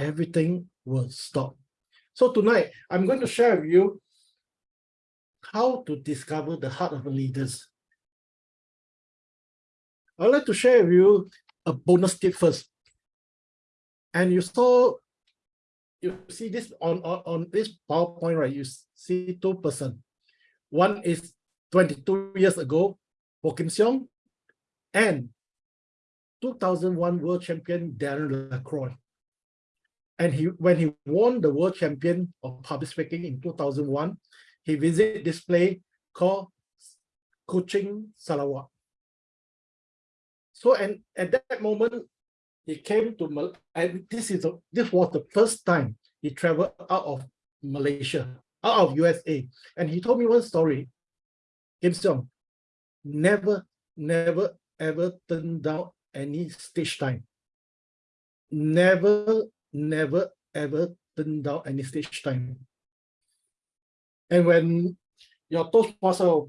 everything will stop. So tonight, I'm going to share with you how to discover the heart of leaders. I'd like to share with you a bonus tip first. And you saw, you see this on, on, on this PowerPoint, right? You see two person. One is 22 years ago, Ho Kim Seong, and 2001 world champion Darren Lacroix. And he, when he won the world champion of public speaking in 2001, he visited this place called Kuching Sarawak. So, and at that moment, he came to, Mal and this is a, this was the first time he traveled out of Malaysia, out of USA. And he told me one story. Kim Seong never, never, ever turned down any stage time. Never, never, ever turned down any stage time. And when your Toastmaster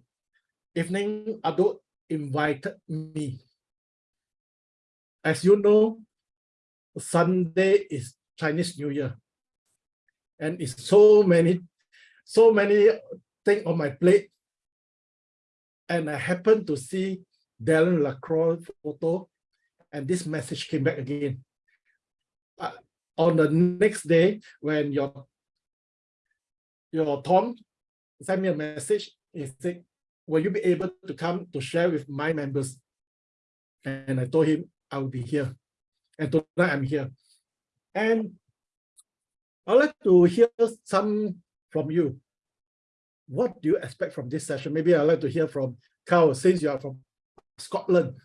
evening Adult invited me, as you know, Sunday is Chinese New Year. And it's so many, so many things on my plate. And I happened to see Darren Lacroix photo, and this message came back again. On the next day, when your your Tom sent me a message, he said, will you be able to come to share with my members? And I told him I will be here. And tonight I'm here. And I'd like to hear some from you. What do you expect from this session? Maybe I'd like to hear from Carl, since you are from Scotland.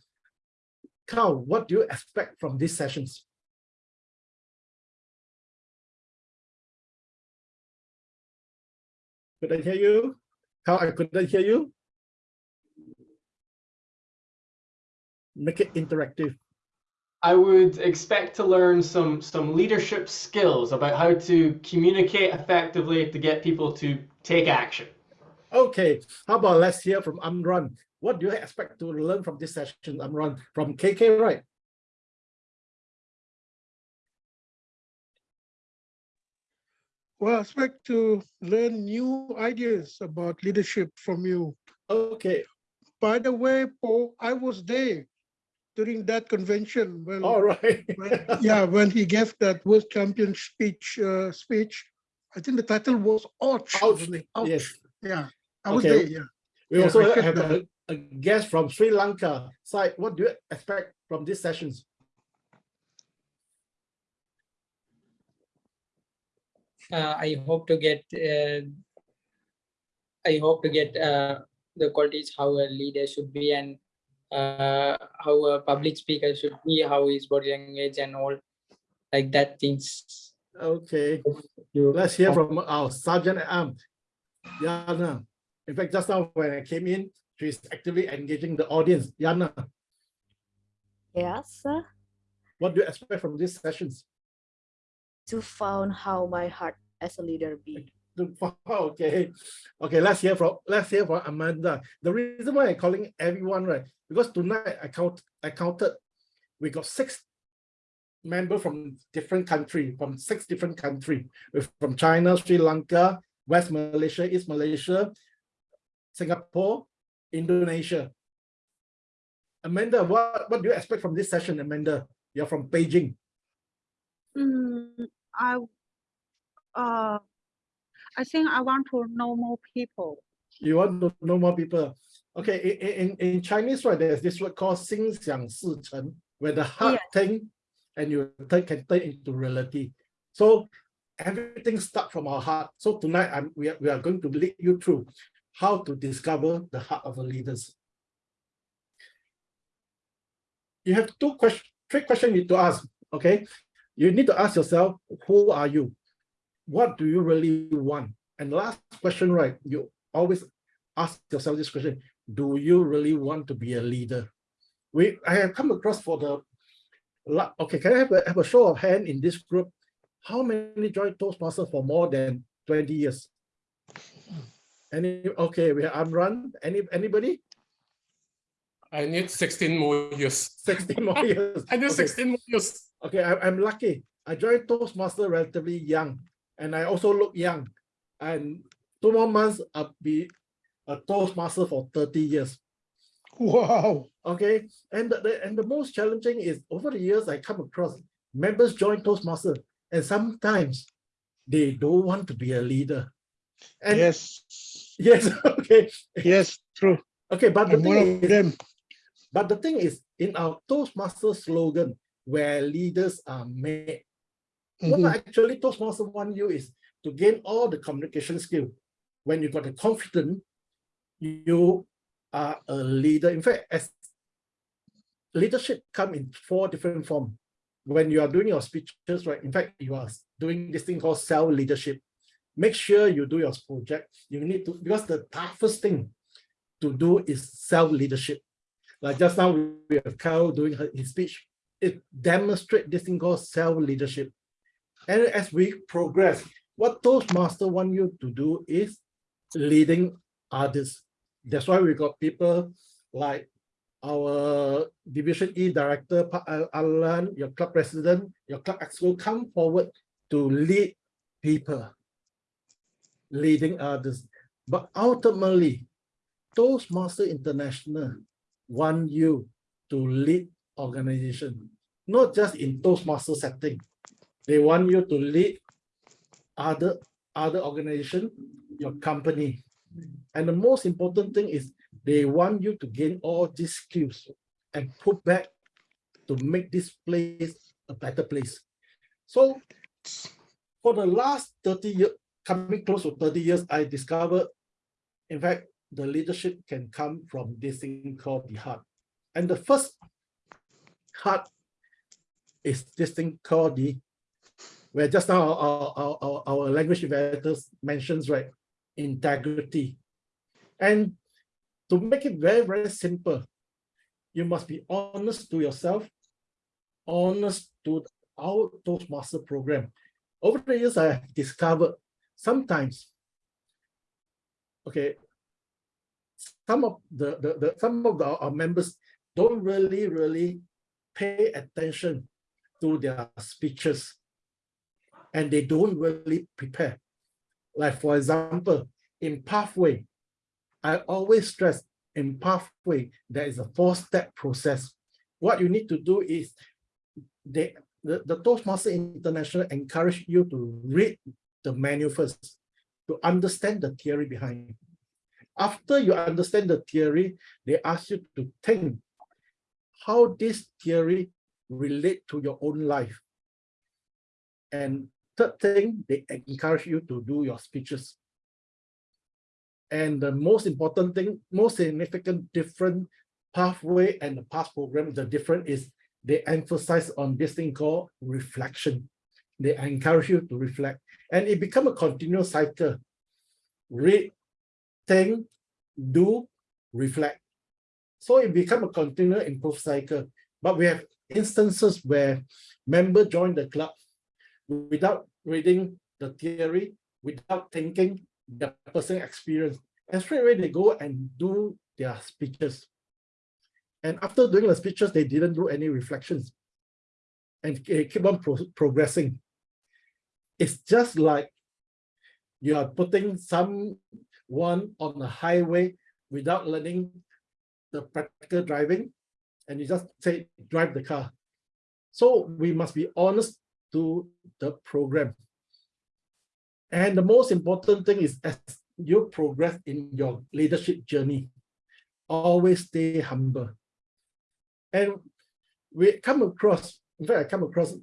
Carl, what do you expect from these sessions? Could I hear you? How I couldn't hear you. Make it interactive. I would expect to learn some some leadership skills about how to communicate effectively to get people to take action. Okay, how about let's hear from Amran. What do you expect to learn from this session, Amran, from KK, right? Well, I expect to learn new ideas about leadership from you. Okay, By the way, Paul, I was there during that convention when, all right. when- yeah, when he gave that world champion speech, uh, speech. I think the title was Ouch. Ouch. Ouch. yes. Yeah, I was Okay. there, yeah. We Yeah, also I have a, a guest from Sri Lanka. Sai, what do you expect from these sessions? I hope to get uh, I hope to get uh, the qualities how a leader should be and uh, how a public speaker should be, how his body language and all like that things. Okay, let's hear from our Sergeant at Arms, Yana. In fact, just now when I came in, she's actively engaging the audience. Yana, Yes, uh, what do you expect from these sessions? To found how my heart as a leader be. Okay, okay, let's hear from let's hear from Amanda. The reason why I'm calling everyone, right? Because tonight I count I counted, we got six members from different country, from six different country, from China, Sri Lanka, West Malaysia, East Malaysia, Singapore, Indonesia. Amanda, what, what do you expect from this session, Amanda? You're from Beijing. Mm, I, uh, I think I want to know more people. You want to know more people? Okay, in, in, in Chinese, right, there's this word called Xin Xiang Shi Cheng, where the heart yeah. thing and you turn can turn into reality. So everything starts from our heart. So tonight, I'm, we, are, we are going to lead you through how to discover the heart of the leaders. You have two questions, three questions you need to ask, okay? You need to ask yourself, who are you? What do you really want? And last question, right, you always ask yourself this question, do you really want to be a leader? We, I have come across for the, okay, can I have a, have a show of hand in this group? How many joined Toastmasters for more than 20 years? Any, okay, we have Amran, any, anybody? I need 16 more years. 16 more years. I need Okay. 16 more years. Okay, I, I'm lucky. I joined Toastmaster relatively young, and I also look young. And two more months, I'll be a Toastmaster for 30 years. Wow. Okay, and the, the- and the most challenging is over the years I come across members join Toastmaster, and sometimes they don't want to be a leader. And Yes. yes, okay, Yes, true. okay, but the I'm thing is, them. but the thing is, in our Toastmaster slogan, where leaders are made, what Mhm. actually Toastmaster want you is to gain all the communication skill. When you got the confidence, you are a leader. In fact, as leadership come in four different forms. When you are doing your speeches, right? In fact, you are doing this thing called self-leadership. Make sure you do your project. You need to, because the toughest thing to do is self-leadership. Like just now, we have Carl doing her, his speech. It demonstrates this thing called self-leadership. And as we progress, what Toastmaster want you to do is leading others. That's why we got people like our Division E Director, Pa Al- Alan, your club president, your club exco come forward to lead people, leading others. But ultimately, Toastmaster International want you to lead organization, not just in Toastmaster setting. They want you to lead other other organization, your company. And the most important thing is they want you to gain all these skills and put back to make this place a better place. So for the last 30 years, coming close to 30 years, I discovered, in fact, the leadership can come from this thing called the heart. And the first heart is this thing called the, where just now our, our, our, our language evaluators mentions, right, integrity. And to make it very, very simple, you must be honest to yourself, honest to our Toastmaster program. Over the years, I have discovered sometimes, okay, some of the, the, the some of the, our members don't really, really pay attention to their speeches and they don't really prepare. Like for example, in pathway, I always stress in pathway, there is a four-step process. What you need to do is they, the, the Toastmaster International encourage you to read the manual first to understand the theory behind. After you understand the theory, they ask you to think how this theory relate to your own life. And third thing, they encourage you to do your speeches. And the most important thing, most significant different pathway and the past program, the different is they emphasize on this thing called reflection. They encourage you to reflect and it become a continuous cycle. Read, think, do, reflect. So it become a continuous improve cycle. But we have instances where member join the club without reading the theory, without thinking their personal experience. And straight away they go and do their speeches. And after doing the speeches, they didn't do any reflections and keep on pro progressing. It's just like you are putting someone on the highway without learning the practical driving and you just say drive the car. So we must be honest to the program. And the most important thing is as you progress in your leadership journey, always stay humble. And we come across, in fact, I come across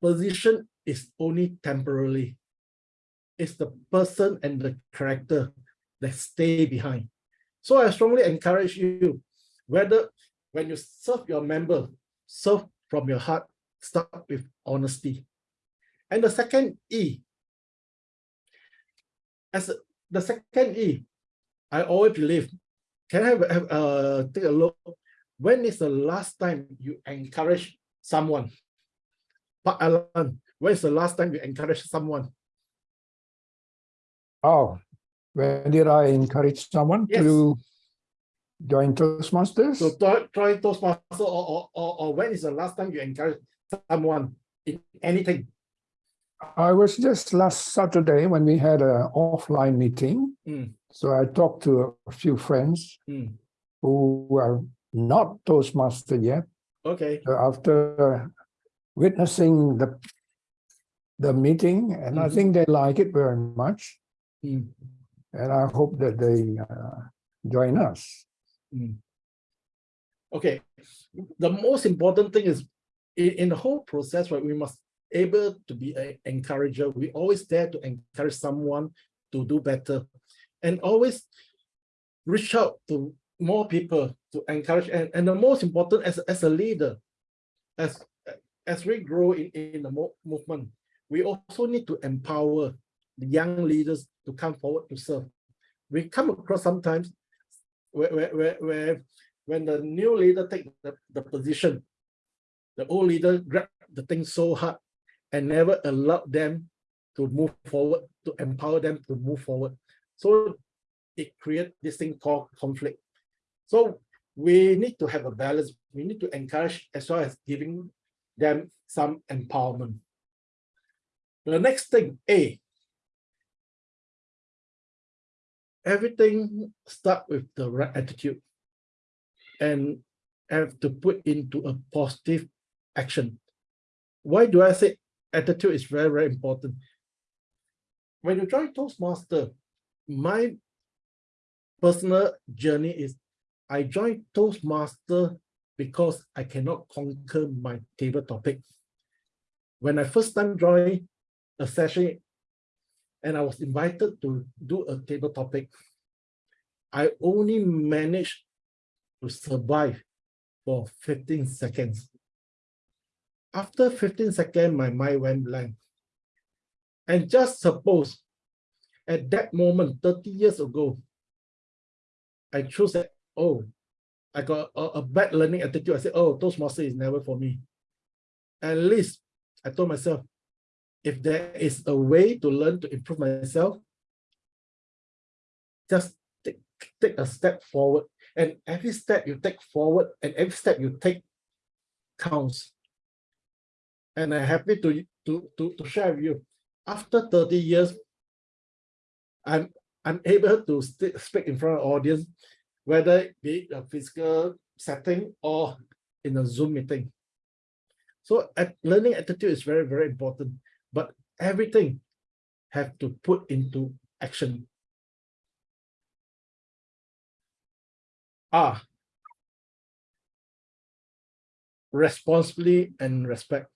position is only temporarily. It's the person and the character that stay behind. So I strongly encourage you, whether when you serve your member, serve from your heart, start with honesty. And the second E, as the second E, I always believe, can I have, uh, take a look, when is the last time you encourage someone? Pak Alan, when is the last time you encourage someone? Oh, when did I encourage someone Yes. to join Toastmasters. So try, try Toastmaster or, or, or, when is the last time you encourage someone in anything? I was just last Saturday when we had an offline meeting. Mm. So I talked to a few friends Mm. who are not Toastmaster yet. Okay, So after witnessing the the meeting, and I Mhm. think they like it very much. Mm. And I hope that they uh, join us. okay. The most important thing is in, in the whole process, right, we must able to be an encourager. We always there to encourage someone to do better and always reach out to more people to encourage. And, and the most important as, as a leader, as, as we grow in, in the mo- movement, we also need to empower the young leaders to come forward to serve. We come across sometimes where, where, where, when the new leader take the, the position, the old leader grab the thing so hard and never allowed them to move forward, to empower them to move forward. So it creates this thing called conflict. So we need to have a balance. We need to encourage as well as giving them some empowerment. The next thing, A. Everything start with the right attitude and have to put into a positive action. Why do I say attitude is very, very important? When you join Toastmaster, my personal journey is I joined Toastmaster because I cannot conquer my table topic. When I first time joined a session and I was invited to do a table topic, I only managed to survive for 15 seconds. After 15 seconds, my mind went blank. And just suppose at that moment, 30 years ago, I chose that, oh, I got a, a bad learning attitude. I said, oh, Toastmaster is never for me. At least I told myself, if there is a way to learn to improve myself, just take, take a step forward. And every step you take forward and every step you take counts. And I'm happy to, to, to, to share with you, after 30 years, I'm, I'm able to speak in front of audience, whether it be a physical setting or in a Zoom meeting. So learning attitude is very, very important, but everything have to put into action. Ah, responsibly and respect.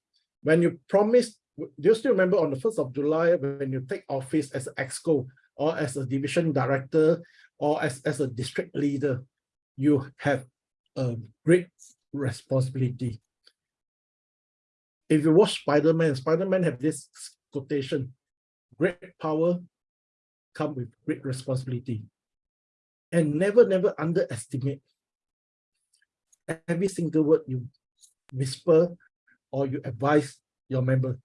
When you promise, do you still remember on the 1st of July when you take office as an EXCO or as a division director or as, as a district leader, you have a great responsibility. If you watch Spider-Man, Spider-Man have this quotation, great power come with great responsibility. And never, never underestimate every single word you whisper or you advise your member.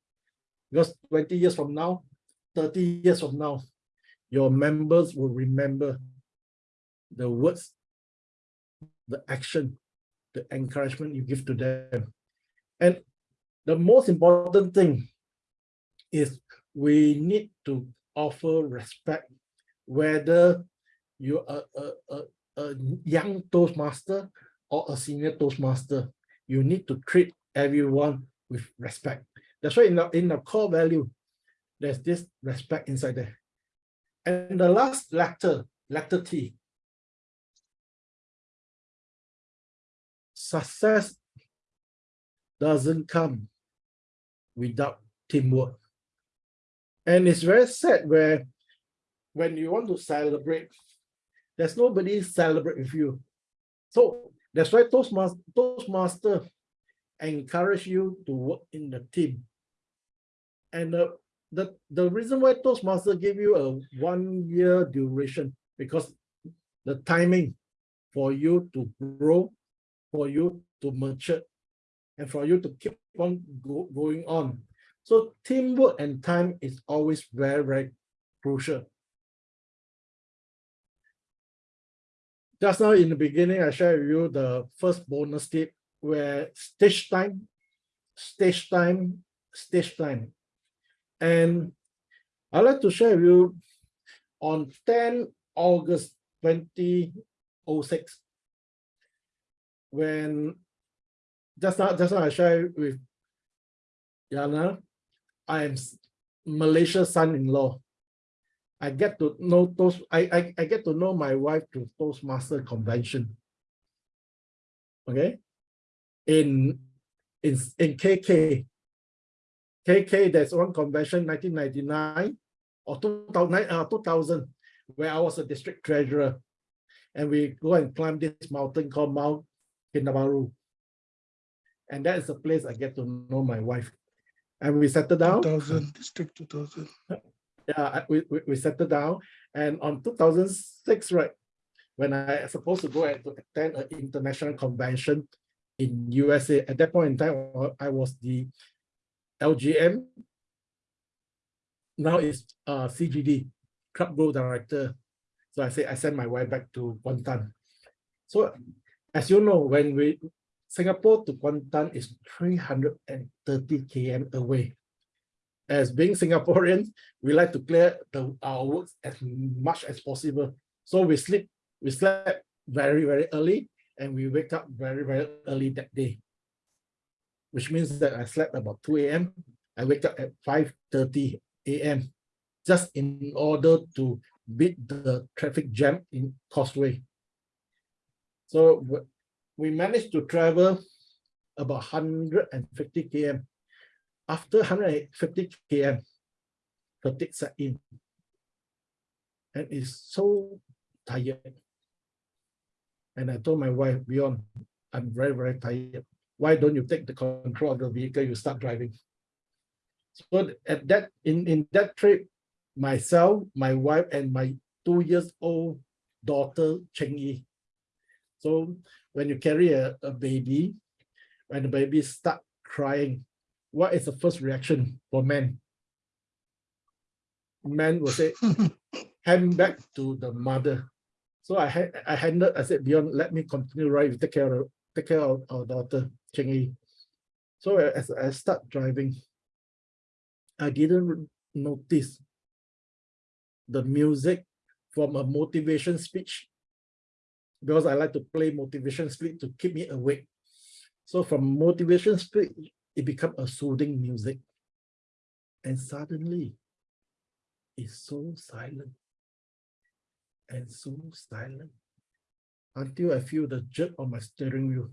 Because 20 years from now, 30 years from now, your members will remember the words, the action, the encouragement you give to them. And the most important thing is we need to offer respect, whether you're a, a, a, young Toastmaster or a senior Toastmaster, you need to treat everyone with respect. That's why in the, in the core value, there's this respect inside there. And the last letter, letter T. Success doesn't come without teamwork. And it's very sad where when you want to celebrate, there's nobody celebrate with you. So that's why Toastmaster, Toastmaster encourage you to work in the team. And the, the, the reason why Toastmaster give you a one year duration, because the timing for you to grow, for you to mature, and for you to keep on go, going on. So teamwork and time is always very, very crucial. just now in the beginning, I shared with you the first bonus tip where stage time, stage time, stage time. And I'd like to share with you on 10 August 2006, when just now, just now I shared with Yana, I am Malaysia's son-in-law. I get to know those, I, I, I get to know my wife through Toastmaster convention. Okay. In, in, in KK, KK, there's one convention, 1999 or 2000, uh, 2000, where I was a district treasurer. And we go and climb this mountain called Mount Kinabalu. And that is the place I get to know my wife. And we settled down. 2000, District 2000. Yeah, we, we, we settled down. And on 2006, right, when I supposed to go and to attend an international convention in USA, at that point in time, I was the LGM. Now it's uh, CGD, Club Grow Director. So I say I sent my wife back to Kuantan. So as you know, when we Singapore to Kuantan is 330 km away. As being Singaporeans, we like to clear the our works as much as possible. So we sleep, we slept very, very early and we wake up very, very early that day. Which means that I slept about 2 a.m. I wake up at 5:30 a.m. just in order to beat the traffic jam in Causeway. So we managed to travel about 150 km. After 150 km, fatigue set in. And it's so tired. And I told my wife, Beyond, I'm very, very tired. Why don't you take the control of the vehicle, you start driving? So at that, in, in that trip, myself, my wife, and my two years old daughter, Cheng Yi. So when you carry a, a baby, when the baby start crying, what is the first reaction for men? Men will say, hand back to the mother. So I had I handed, I said, Beyond, let me continue right, take care of take care of our daughter, Cheng Yi. So as I start driving, I didn't notice the music from a motivation speech because I like to play motivation speech to keep me awake. So from motivation speech, it become a soothing music. And suddenly, it's so silent and so silent until I feel the jerk on my steering wheel.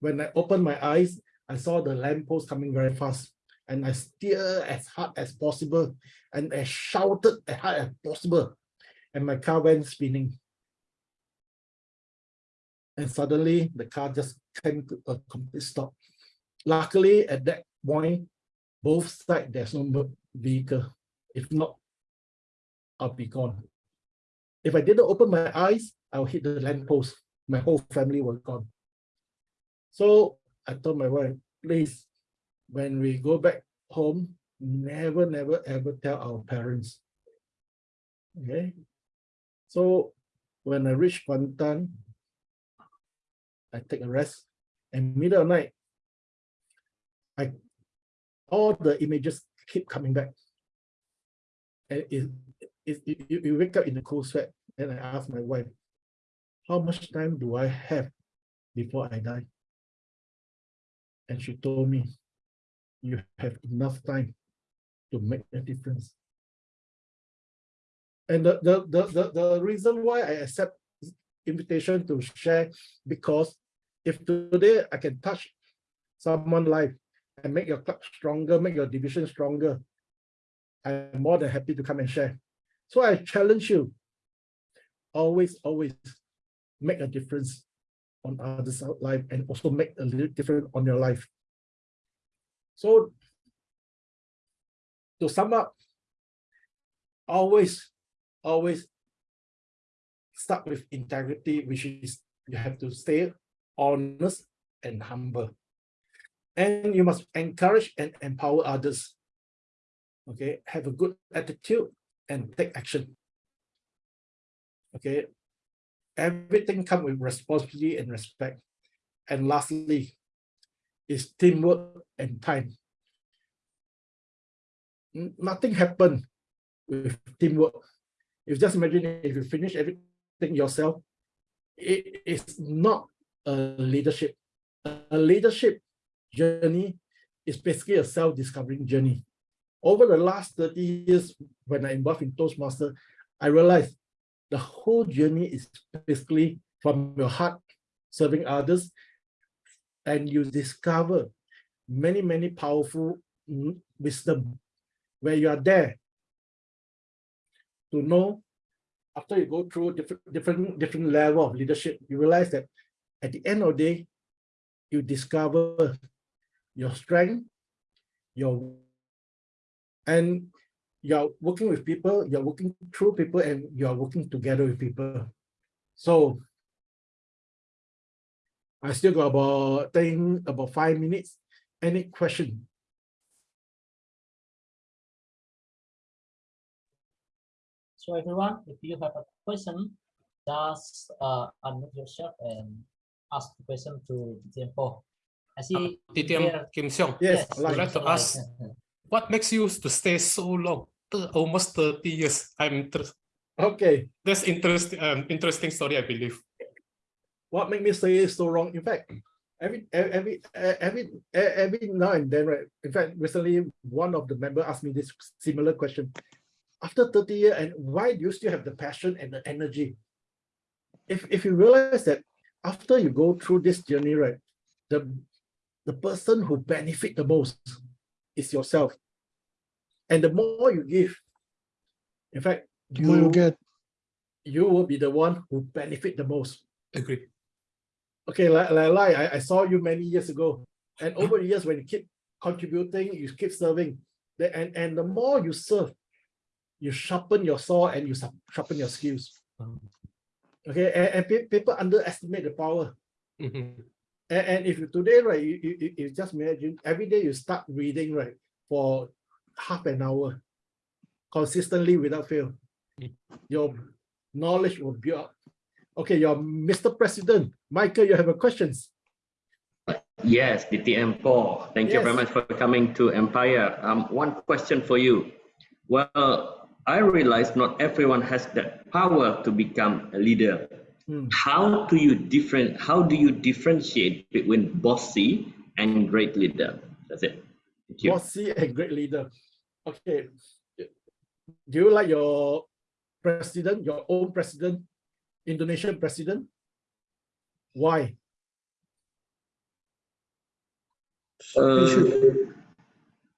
When I opened my eyes, I saw the lamppost coming very fast and I steered as hard as possible and I shouted as hard as possible and my car went spinning. And suddenly the car just came to a complete stop. Luckily at that point, both sides there's no vehicle. If not, I'll be gone. If I didn't open my eyes, I'll hit the lamppost. My whole family was gone. So I told my wife, please, when we go back home, never, never, ever tell our parents. Okay. So when I reached Kuantan, I take a rest and middle of night, I all the images keep coming back. And it, it, it, you, wake up in a cold sweat and I ask my wife, how much time do I have before I die? And she told me, you have enough time to make a difference. And the, the, the, the, the reason why I accept invitation to share, because if today I can touch someone's life and make your club stronger, make your division stronger, I'm more than happy to come and share. So I challenge you, always, always make a difference on others' life and also make a little difference on your life. So to sum up, always, always start with integrity, which is you have to stay honest and humble. And you must encourage and empower others. Okay, have a good attitude and take action. Okay, everything comes with responsibility and respect. And lastly, is teamwork and time. Nothing happened with teamwork. You just imagine if you finish everything yourself, it is not a leadership. A leadership journey is basically a self-discovering journey. Over the last 30 years, when I involved in Toastmaster, I realized the whole journey is basically from your heart, serving others, and you discover many, many powerful wisdom where you are there to know after you go through different, different, different level of leadership, you realize that at the end of the day, you discover your strength, your and you're working with people, you're working through people, and you're working together with people. So I still got about think about five minutes. Any question? So everyone, if you have a question, just uh, unmute yourself and ask the question to Tempo. I see DTM there- Kim Seong, Yes, yes, I'd like to ask, what makes you to stay so long? Almost 30 years. I'm Okay. that's interesting um, interesting story, I believe. what make me stay it so wrong? In fact, every every every every now and then, right? In fact, recently one of the member asked me this similar question. After 30 years, and why do you still have the passion and the energy? If if you realize that after you go through this journey, right, the the person who benefit the most is yourself. And the more you give, in fact, The more you you get, you will be the one who benefit the most. Agree. Okay, like, like, like I, I saw you many years ago, and over the years, when you keep contributing, you keep serving, the, and, and the more you serve, you sharpen your saw and you sharpen your skills. Um, Okay, and, and people underestimate the power. mhm. And, and if you today, right, you, you, you- you just imagine every day you start reading, right, for half an hour consistently without fail. Mm. Your knowledge will build up. Okay, your Mr. President, Michael, you have a questions. Yes, DTM Paul. Thank you very much for coming to Empire. Um, one question for you. Well, I realize not everyone has that power to become a leader. Hmm. How do you different? How do you differentiate between bossy and great leader? That's it. Thank you. Bossy and great leader. Okay. Do you like your president, your own president, Indonesian president? Why? Uh,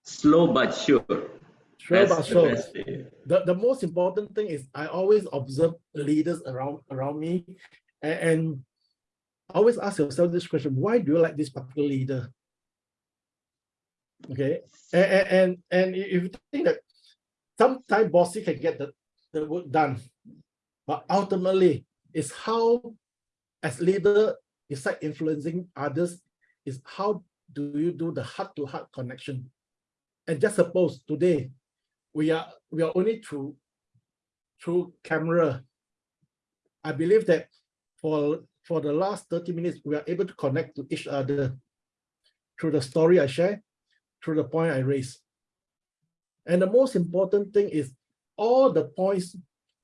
slow but sure. Sure, That's but the sure. way. The, the most important thing is I always observe leaders around around me and, and always ask yourself this question, why do you like this particular leader? Okay, and, and, and, if you think that sometimes bossy can get the, the work done, but ultimately it's how as leader, beside influencing others, is how do you do the heart-to-heart connection? And just suppose today we are we are only through through camera. I believe that for for the last 30 minutes, we are able to connect to each other through the story I share, through the point I raise. And the most important thing is all the points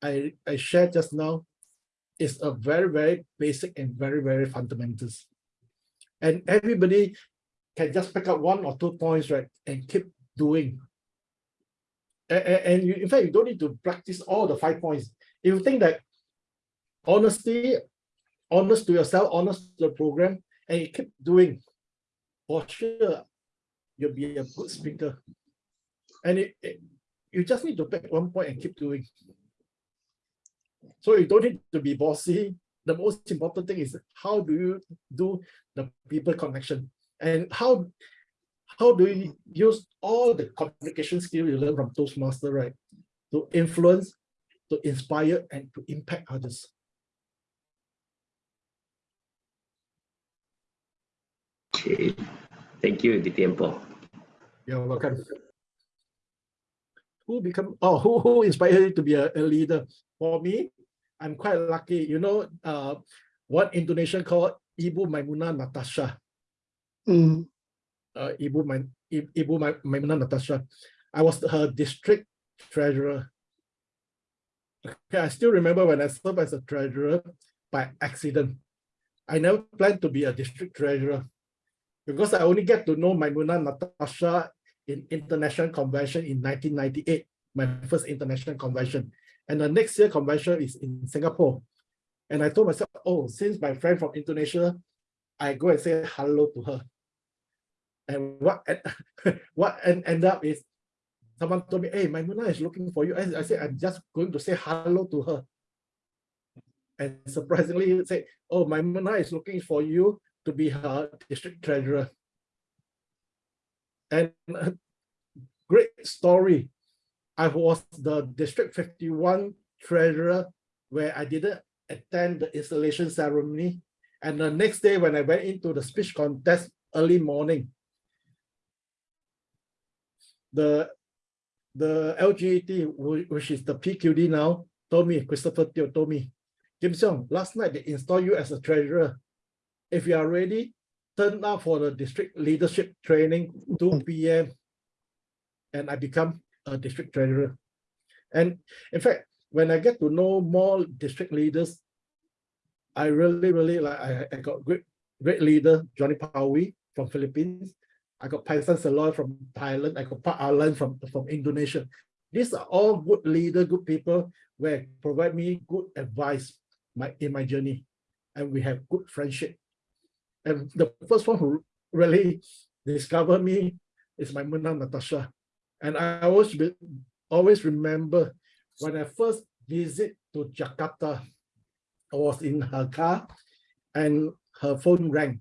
I, I shared just now is a very, very basic and very, very fundamentals. And everybody can just pick up one or two points, right, and keep doing. And, and you, in fact, you don't need to practice all the five points. If you think that honesty, honest to yourself, honest to the program, and you keep doing, for sure, you'll be a good speaker. And it, it- you just need to pick one point and keep doing. So you don't need to be bossy. The most important thing is how do you do the people connection and how how do you use all the communication skills you learn from Toastmaster, right? To influence, to inspire, and to impact others. Okay. Thank you, DTM Paul. You're welcome. Who become oh who who inspired you to be a, a leader? For me, I'm quite lucky. You know, uh, what Indonesian call Ibu Maimunah Natasha. Mm, uh, Ibu, I- Ibu Mai- Maimunah Natasha. I was her district treasurer. Okay, I still remember when I served as a treasurer by accident. I never planned to be a district treasurer because I only get to know Maimunah Natasha in international convention in 1998, my first international convention. And the next year convention is in Singapore. And I told myself, oh, since my friend from Indonesia, I go and say hello to her. And what what en- end up is someone told me, hey, Maimunah is looking for you. I, I said, I'm just going to say hello to her. And surprisingly, he said, oh, Maimunah is looking for you to be her district treasurer. And great story. I was the District 51 treasurer where I didn't attend the installation ceremony. And the next day when I went into the speech contest early morning, the the LGET, which is the PQD now, told me, Christopher Teo told me, Kim Seong, last night they installed you as a treasurer. If you are ready, turn up for the district leadership training, 2 hmm. p.m. And I become a district treasurer. And in fact, when I get to know more district leaders, I really, really like, I, I got great, great leader, Johnny Pawi from Philippines. I got Paisan Saloy from Thailand. I got Pak Alan from, from Indonesia. These are all good leader, good people where provide me good advice my, in my journey. And we have good friendship. And the first one who really discovered me is Maimunah Natasha. And I always be, always remember when I first visit to Jakarta, I was in her car and her phone rang.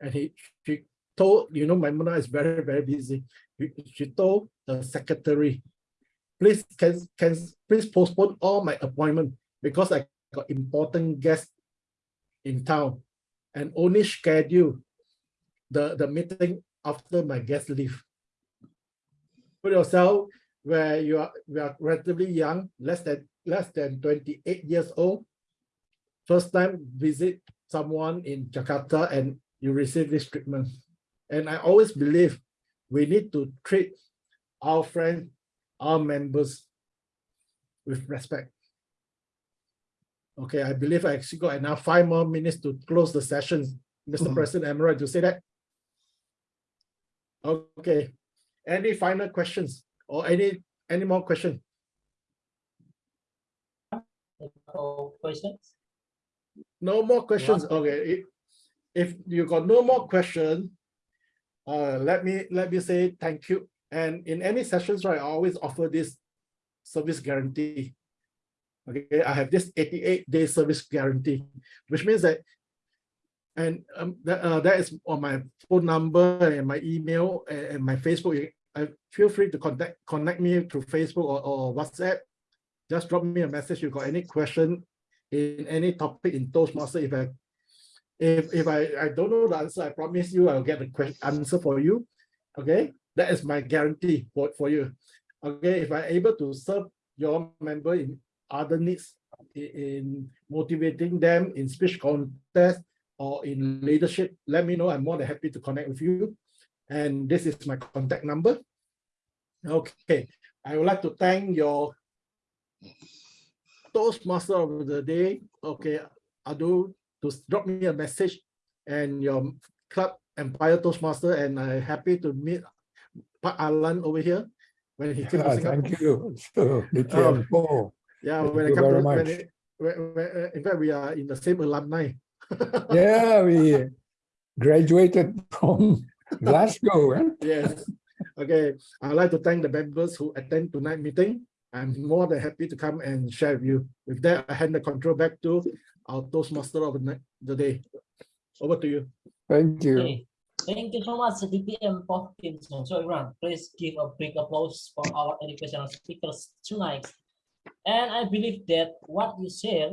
And he she told, you know, Maimunah is very, very busy. She- told the secretary, please can, can please postpone all my appointment because I got important guests in town and only schedule the, the meeting after my guest leave. Put yourself where you are we are relatively young, less than less than 28 years old. First time visit someone in Jakarta and you receive this treatment. And I always believe we need to treat our friends, our members with respect. Okay, I believe I actually got enough five more minutes to close the session. Mr. Mhm. President, am I right to say that? Okay, any final questions or any, any more questions? No questions? No more questions. Okay, if, if you got no more question, uh, let me, let me say thank you. And in any sessions, right, I always offer this service guarantee. Okay, I have this 88 day service guarantee, which means that and um, that, uh, that is on my phone number and my email and, and my Facebook. I feel free to contact connect me through Facebook or, or WhatsApp. Just drop me a message. You got any question in any topic in Toastmaster. If I if if I, I don't know the answer, I promise you I'll get the question answer for you. Okay, that is my guarantee for, for you. Okay, if I'm able to serve your member in other needs i- in motivating them in speech contest or in leadership, let me know. I'm more than happy to connect with you. And this is my contact number. Okay, I would like to thank your Toastmaster of the day. Okay, Adu, to drop me a message and your club Empire Toastmaster, and I'm happy to meet Pak Alan over here when he came to Yeah, Singapore. thank you. So, Lithium Paul. Yeah, Thank when I come very to, when, it- when, when, uh, in fact, we are in the same alumni. Yeah, we graduated from Glasgow. eh? Yes. Okay, I'd like to thank the members who attend tonight meeting. I'm more than happy to come and share with you. With that, I hand the control back to our Toastmaster of the day. Over to you. Thank you. Okay. Thank you so much, DTM for Kim Seong. So everyone, please give a big applause for our educational speakers tonight. And I believe that what you share